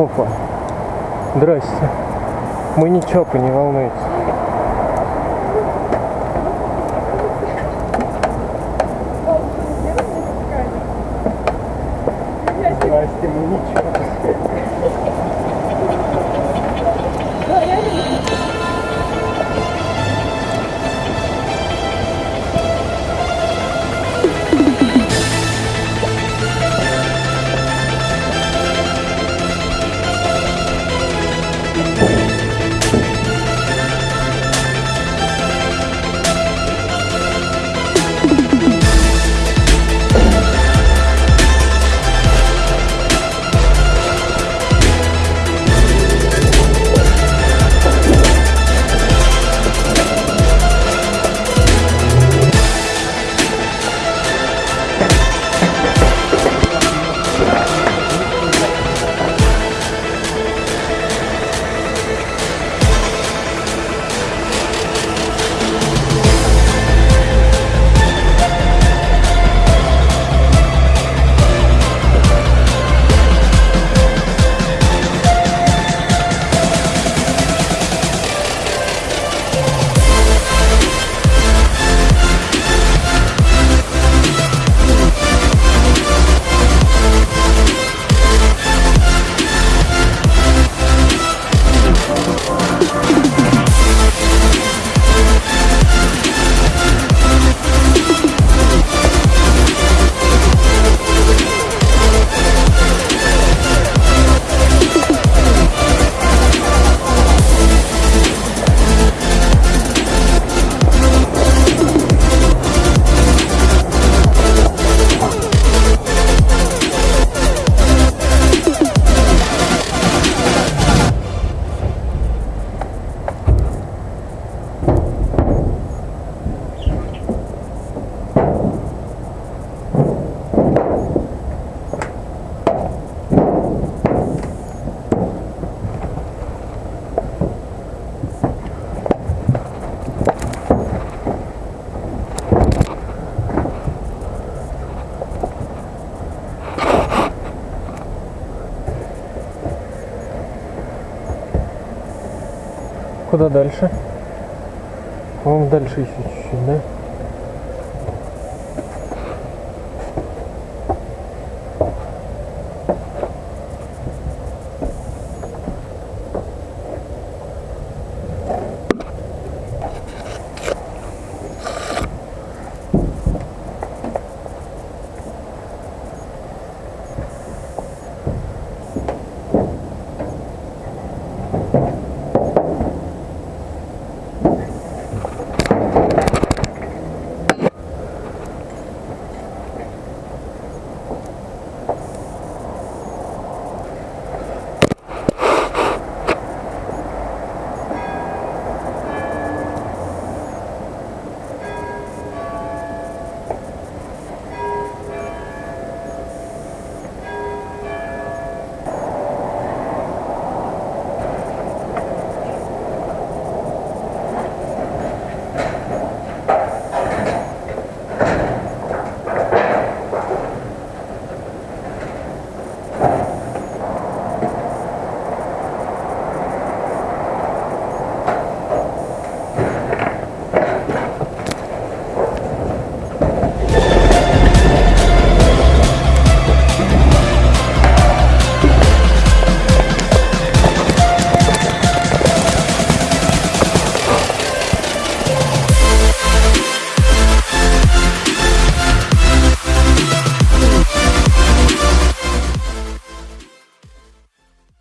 Опа. Здрасте. Мы чопы, не волнуйтесь. Здрасте, мы не Куда дальше? По-моему, дальше еще чуть-чуть, да?